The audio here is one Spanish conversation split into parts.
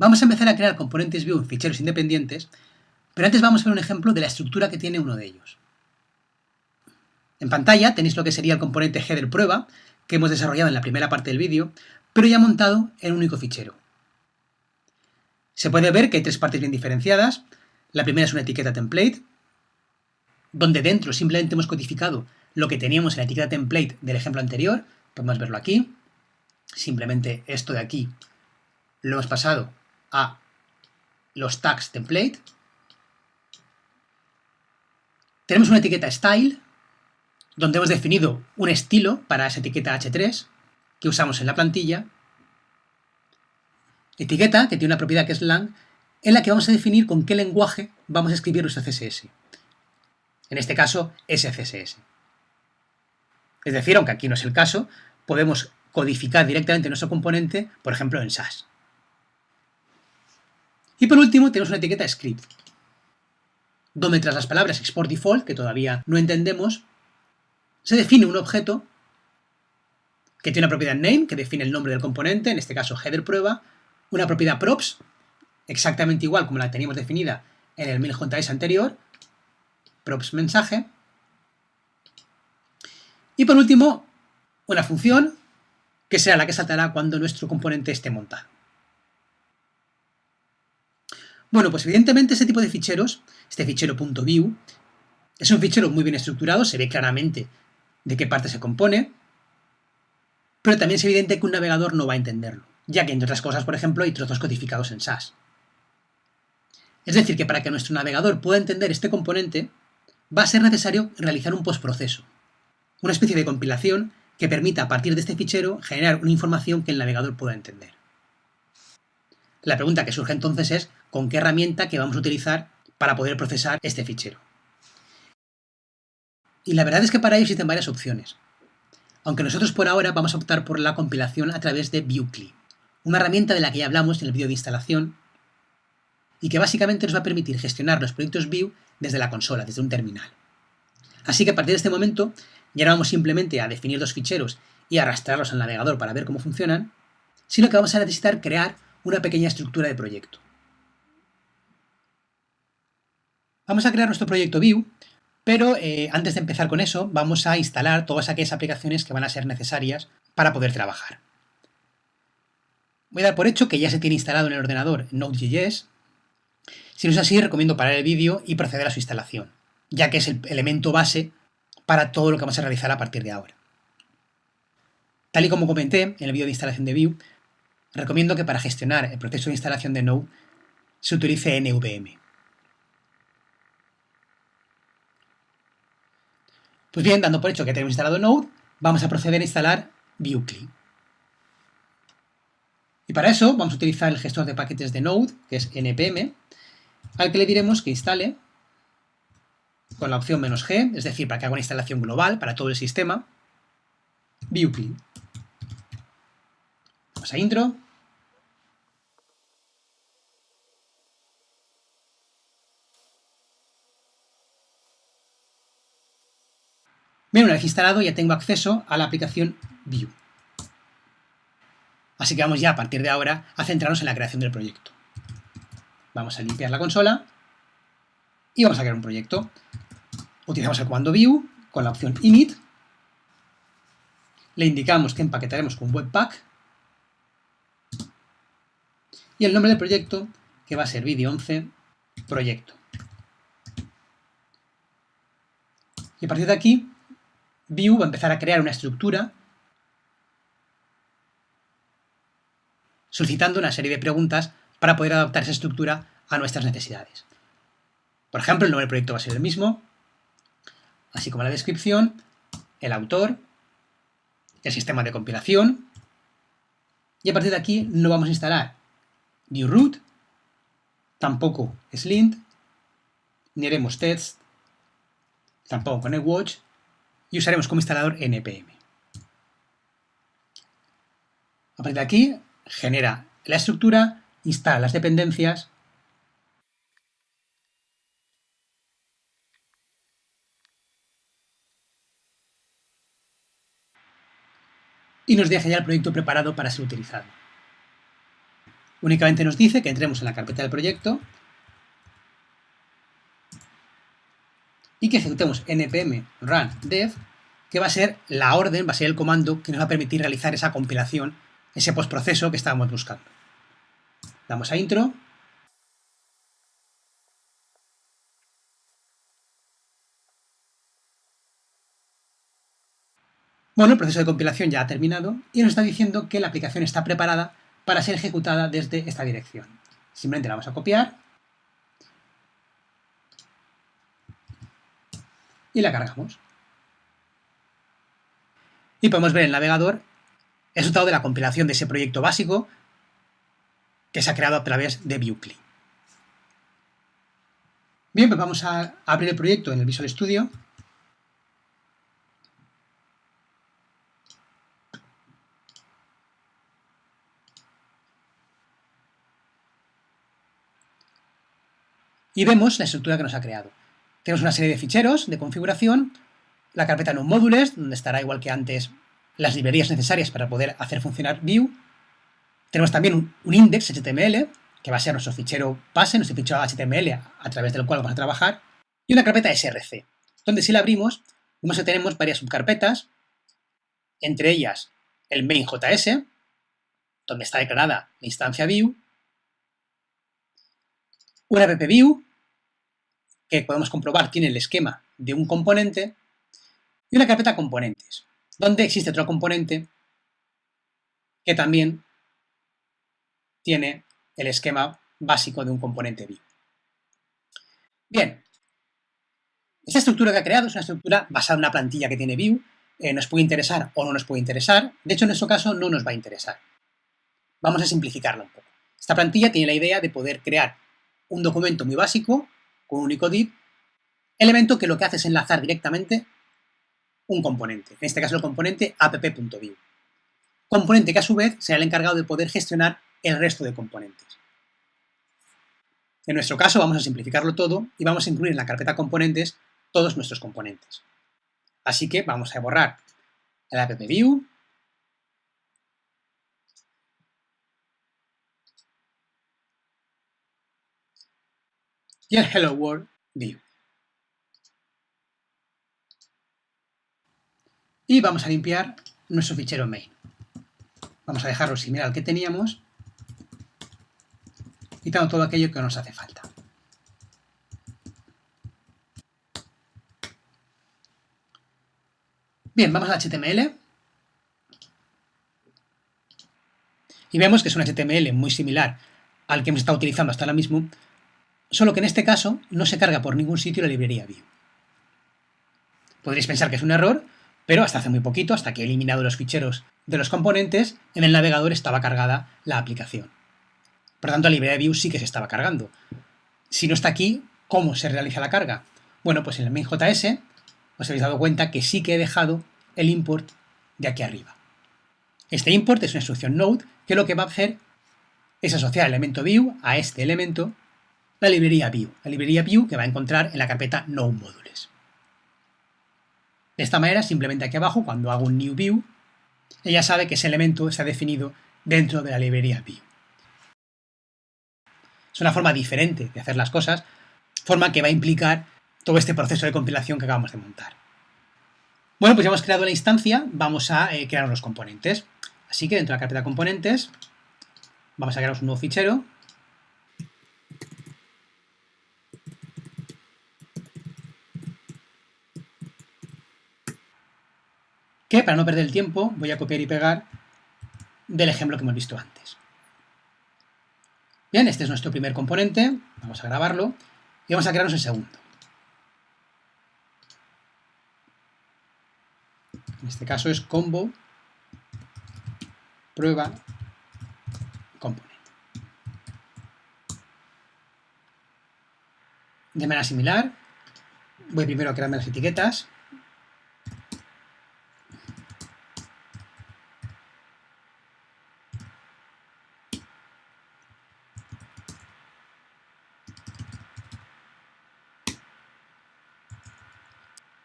Vamos a empezar a crear componentes Vue en ficheros independientes, pero antes vamos a ver un ejemplo de la estructura que tiene uno de ellos. En pantalla tenéis lo que sería el componente header prueba, que hemos desarrollado en la primera parte del vídeo, pero ya montado en un único fichero. Se puede ver que hay tres partes bien diferenciadas. La primera es una etiqueta template, donde dentro simplemente hemos codificado lo que teníamos en la etiqueta template del ejemplo anterior. Podemos verlo aquí. Simplemente esto de aquí lo hemos pasado a los tags template. Tenemos una etiqueta style, donde hemos definido un estilo para esa etiqueta h3 que usamos en la plantilla. Etiqueta, que tiene una propiedad que es lang, en la que vamos a definir con qué lenguaje vamos a escribir nuestro CSS. En este caso, SCSS. Es decir, aunque aquí no es el caso, podemos codificar directamente nuestro componente, por ejemplo, en SAS. Y por último tenemos una etiqueta script, donde tras las palabras export default, que todavía no entendemos, se define un objeto que tiene una propiedad name, que define el nombre del componente, en este caso header prueba, una propiedad props, exactamente igual como la teníamos definida en el mail.js anterior, props mensaje, y por último, una función que será la que saltará cuando nuestro componente esté montado. Bueno, pues evidentemente este tipo de ficheros, este fichero .view, es un fichero muy bien estructurado, se ve claramente de qué parte se compone, pero también es evidente que un navegador no va a entenderlo, ya que entre otras cosas, por ejemplo, hay trozos codificados en SAS. Es decir, que para que nuestro navegador pueda entender este componente, va a ser necesario realizar un postproceso, una especie de compilación que permita a partir de este fichero generar una información que el navegador pueda entender. La pregunta que surge entonces es con qué herramienta que vamos a utilizar para poder procesar este fichero. Y la verdad es que para ello existen varias opciones. Aunque nosotros por ahora vamos a optar por la compilación a través de ViewCli, una herramienta de la que ya hablamos en el vídeo de instalación y que básicamente nos va a permitir gestionar los proyectos Vue desde la consola, desde un terminal. Así que a partir de este momento ya no vamos simplemente a definir los ficheros y arrastrarlos al navegador para ver cómo funcionan, sino que vamos a necesitar crear una pequeña estructura de proyecto. Vamos a crear nuestro proyecto Vue, pero eh, antes de empezar con eso, vamos a instalar todas aquellas aplicaciones que van a ser necesarias para poder trabajar. Voy a dar por hecho que ya se tiene instalado en el ordenador Node.js. Si no es así, recomiendo parar el vídeo y proceder a su instalación, ya que es el elemento base para todo lo que vamos a realizar a partir de ahora. Tal y como comenté en el vídeo de instalación de Vue, recomiendo que para gestionar el proceso de instalación de Node se utilice NVM. Pues bien, dando por hecho que tenemos instalado Node, vamos a proceder a instalar VueCli. Y para eso vamos a utilizar el gestor de paquetes de Node, que es npm, al que le diremos que instale con la opción "-g", es decir, para que haga una instalación global para todo el sistema, VueCli. Vamos a intro. Bien, una vez instalado ya tengo acceso a la aplicación Vue. Así que vamos ya a partir de ahora a centrarnos en la creación del proyecto. Vamos a limpiar la consola y vamos a crear un proyecto. Utilizamos el comando view con la opción init. Le indicamos que empaquetaremos con webpack y el nombre del proyecto, que va a ser vídeo 11 proyecto. Y a partir de aquí, Vue va a empezar a crear una estructura solicitando una serie de preguntas para poder adaptar esa estructura a nuestras necesidades. Por ejemplo, el nombre del proyecto va a ser el mismo, así como la descripción, el autor, el sistema de compilación, y a partir de aquí no vamos a instalar new root, tampoco slint, ni haremos test, tampoco con watch y usaremos como instalador npm. A partir de aquí, genera la estructura, instala las dependencias, y nos deja ya el proyecto preparado para ser utilizado. Únicamente nos dice que entremos en la carpeta del proyecto y que ejecutemos npm run dev, que va a ser la orden, va a ser el comando que nos va a permitir realizar esa compilación, ese postproceso que estábamos buscando. Damos a intro. Bueno, el proceso de compilación ya ha terminado y nos está diciendo que la aplicación está preparada para ser ejecutada desde esta dirección. Simplemente la vamos a copiar y la cargamos. Y podemos ver en el navegador el resultado de la compilación de ese proyecto básico que se ha creado a través de ViewCli. Bien, pues vamos a abrir el proyecto en el Visual Studio. Y vemos la estructura que nos ha creado. Tenemos una serie de ficheros de configuración, la carpeta no módules, donde estará igual que antes las librerías necesarias para poder hacer funcionar Vue. Tenemos también un, index HTML, que va a ser nuestro fichero base, nuestro fichero HTML a, través del cual vamos a trabajar, y una carpeta src, donde si la abrimos, vemos que tenemos varias subcarpetas, entre ellas el main.js, donde está declarada la instancia Vue, una appview, que podemos comprobar tiene el esquema de un componente, y una carpeta componentes, donde existe otro componente que también tiene el esquema básico de un componente Vue. Bien, esta estructura que ha creado es una estructura basada en una plantilla que tiene Vue, eh, nos puede interesar o no nos puede interesar, de hecho en nuestro caso no nos va a interesar. Vamos a simplificarla un poco. Esta plantilla tiene la idea de poder crear un documento muy básico, con un único div, elemento que lo que hace es enlazar directamente un componente, en este caso el componente app.view. Componente que a su vez será el encargado de poder gestionar el resto de componentes. En nuestro caso vamos a simplificarlo todo y vamos a incluir en la carpeta componentes todos nuestros componentes. Así que vamos a borrar el app.view y el Hello World view. Y vamos a limpiar nuestro fichero main. Vamos a dejarlo similar al que teníamos, quitando todo aquello que nos hace falta. Bien, vamos a HTML. Y vemos que es un HTML muy similar al que hemos estado utilizando hasta ahora mismo, solo que en este caso no se carga por ningún sitio la librería Vue. Podréis pensar que es un error, pero hasta hace muy poquito, hasta que he eliminado los ficheros de los componentes, en el navegador estaba cargada la aplicación. Por tanto, la librería Vue sí que se estaba cargando. Si no está aquí, ¿cómo se realiza la carga? Bueno, pues en el main.js os habéis dado cuenta que sí que he dejado el import de aquí arriba. Este import es una instrucción node que lo que va a hacer es asociar el elemento view a este elemento la librería Vue, la librería Vue que va a encontrar en la carpeta No Modules. De esta manera, simplemente aquí abajo, cuando hago un New View, ella sabe que ese elemento está definido dentro de la librería Vue. Es una forma diferente de hacer las cosas, forma que va a implicar todo este proceso de compilación que acabamos de montar. Bueno, pues ya hemos creado la instancia, vamos a eh, crear los componentes. Así que dentro de la carpeta componentes, vamos a crear un nuevo fichero para no perder el tiempo voy a copiar y pegar del ejemplo que hemos visto antes. Bien, este es nuestro primer componente, vamos a grabarlo y vamos a crearnos el segundo. En este caso es combo prueba componente. De manera similar, voy primero a crearme las etiquetas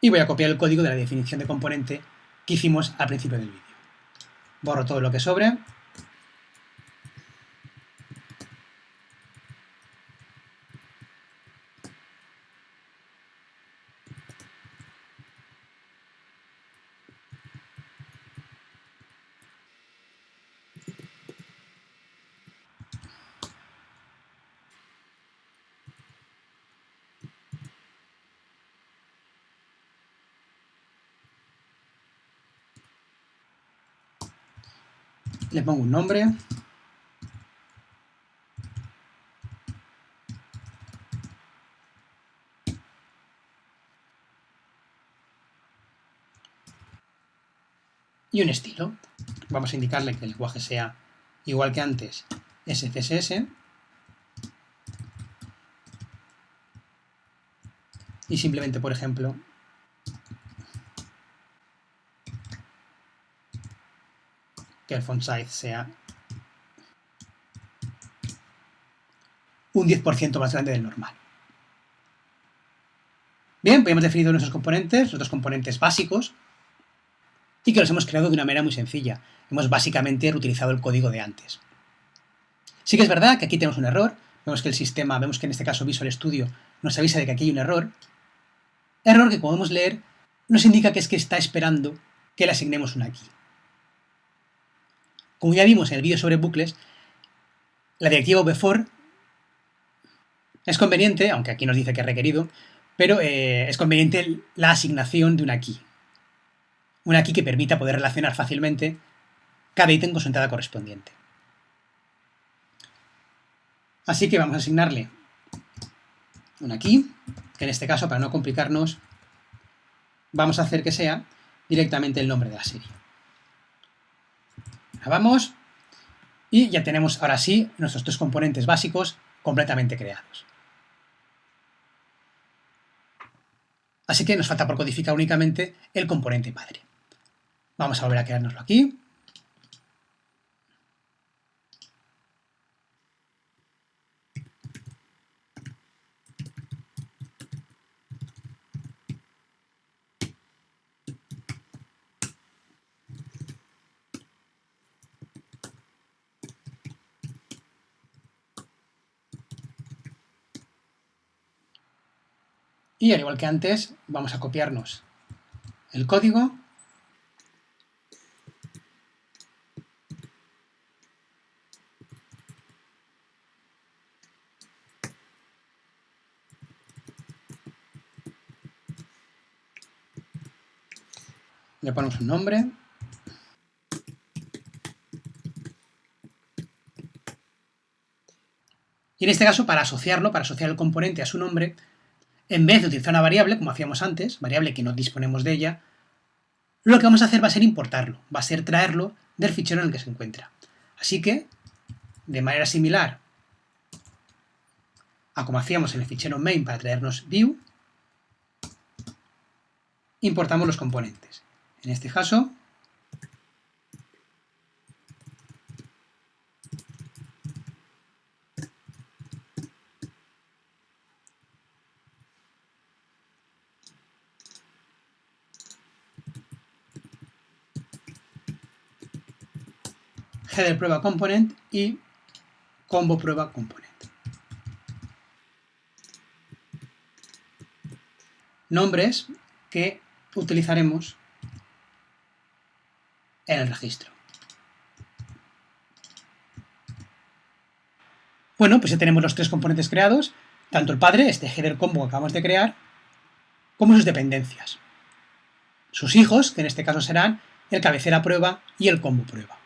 y voy a copiar el código de la definición de componente que hicimos al principio del vídeo. Borro todo lo que sobre. Le pongo un nombre. Y un estilo. Vamos a indicarle que el lenguaje sea igual que antes, SCSS. Y simplemente, por ejemplo, que el font size sea un 10% más grande del normal. Bien, pues hemos definido nuestros componentes, nuestros componentes básicos, y que los hemos creado de una manera muy sencilla. Hemos básicamente reutilizado el código de antes. Sí que es verdad que aquí tenemos un error, vemos que el sistema, vemos que en este caso Visual Studio nos avisa de que aquí hay un error, error que como podemos leer nos indica que es que está esperando que le asignemos una key. Como ya vimos en el vídeo sobre bucles, la directiva before es conveniente, aunque aquí nos dice que es requerido, pero eh, es conveniente la asignación de una key. Una key que permita poder relacionar fácilmente cada ítem con su entrada correspondiente. Así que vamos a asignarle una key, que en este caso, para no complicarnos, vamos a hacer que sea directamente el nombre de la serie y ya tenemos ahora sí nuestros tres componentes básicos completamente creados. Así que nos falta por codificar únicamente el componente padre. Vamos a volver a creárnoslo aquí. Y al igual que antes, vamos a copiarnos el código. Le ponemos un nombre. Y en este caso para asociarlo, para asociar el componente a su nombre en vez de utilizar una variable, como hacíamos antes, variable que no disponemos de ella, lo que vamos a hacer va a ser importarlo, va a ser traerlo del fichero en el que se encuentra. Así que, de manera similar a como hacíamos en el fichero main para traernos view, importamos los componentes. En este caso, header prueba component y combo prueba component. Nombres que utilizaremos en el registro. Bueno, pues ya tenemos los tres componentes creados, tanto el padre, este header combo que acabamos de crear, como sus dependencias. Sus hijos, que en este caso serán el cabecera prueba y el combo prueba.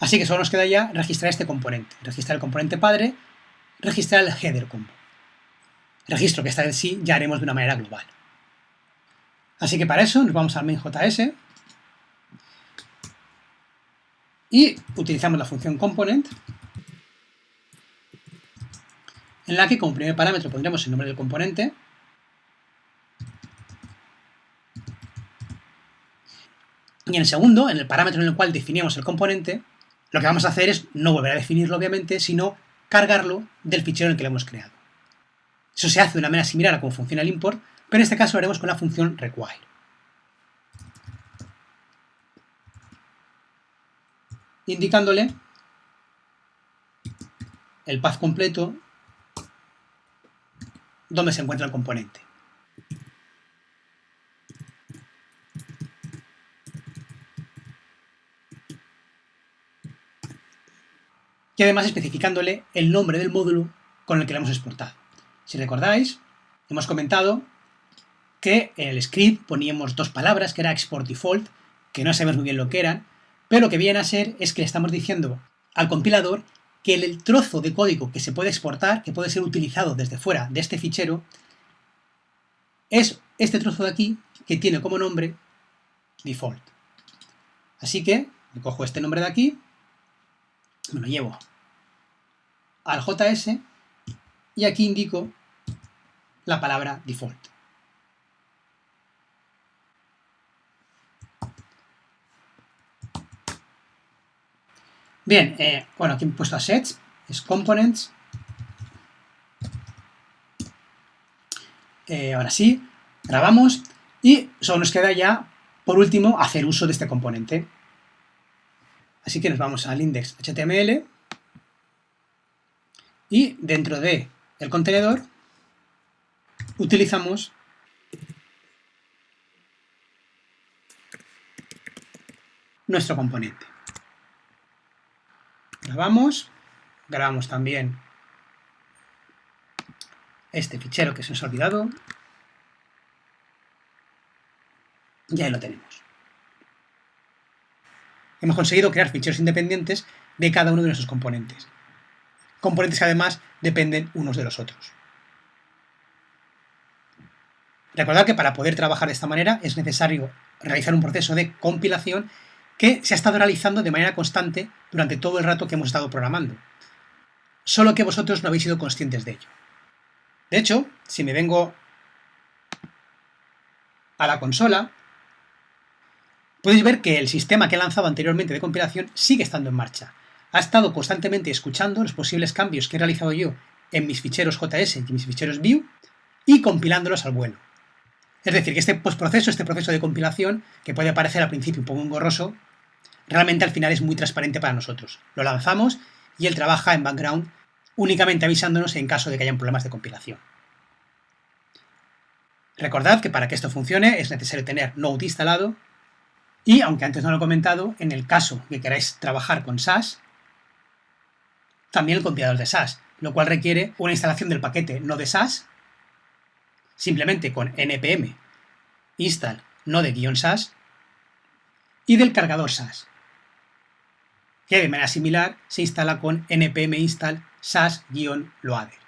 Así que solo nos queda ya registrar este componente. Registrar el componente padre, registrar el header combo. Registro que esta vez sí ya haremos de una manera global. Así que para eso nos vamos al main.js y utilizamos la función component en la que como primer parámetro pondremos el nombre del componente y en el segundo, en el parámetro en el cual definimos el componente, lo que vamos a hacer es no volver a definirlo, obviamente, sino cargarlo del fichero en el que lo hemos creado. Eso se hace de una manera similar a cómo funciona el import, pero en este caso lo haremos con la función require. Indicándole el path completo donde se encuentra el componente. Y además especificándole el nombre del módulo con el que lo hemos exportado. Si recordáis, hemos comentado que en el script poníamos dos palabras, que era export default, que no sabemos muy bien lo que eran, pero lo que viene a ser es que le estamos diciendo al compilador que el trozo de código que se puede exportar, que puede ser utilizado desde fuera de este fichero, es este trozo de aquí que tiene como nombre default. Así que cojo este nombre de aquí, me lo llevo al JS y aquí indico la palabra default. Bien, eh, bueno, aquí he puesto assets, es components. Eh, ahora sí, grabamos y solo nos queda ya, por último, hacer uso de este componente. Así que nos vamos al index HTML y dentro de el contenedor utilizamos nuestro componente. Grabamos, grabamos también este fichero que se nos ha olvidado y ahí lo tenemos. Hemos conseguido crear ficheros independientes de cada uno de nuestros componentes. Componentes que además dependen unos de los otros. Recordad que para poder trabajar de esta manera es necesario realizar un proceso de compilación que se ha estado realizando de manera constante durante todo el rato que hemos estado programando. Solo que vosotros no habéis sido conscientes de ello. De hecho, si me vengo a la consola, podéis ver que el sistema que he lanzado anteriormente de compilación sigue estando en marcha. Ha estado constantemente escuchando los posibles cambios que he realizado yo en mis ficheros JS y mis ficheros Vue y compilándolos al vuelo. Es decir, que este postproceso, este proceso de compilación, que puede parecer al principio un poco engorroso, realmente al final es muy transparente para nosotros. Lo lanzamos y él trabaja en background únicamente avisándonos en caso de que hayan problemas de compilación. Recordad que para que esto funcione es necesario tener Node instalado y, aunque antes no lo he comentado, en el caso que queráis trabajar con SAS, también el compilador de SAS, lo cual requiere una instalación del paquete Node SAS simplemente con npm install node-sas y del cargador SAS, que de manera similar se instala con npm install sas-loader.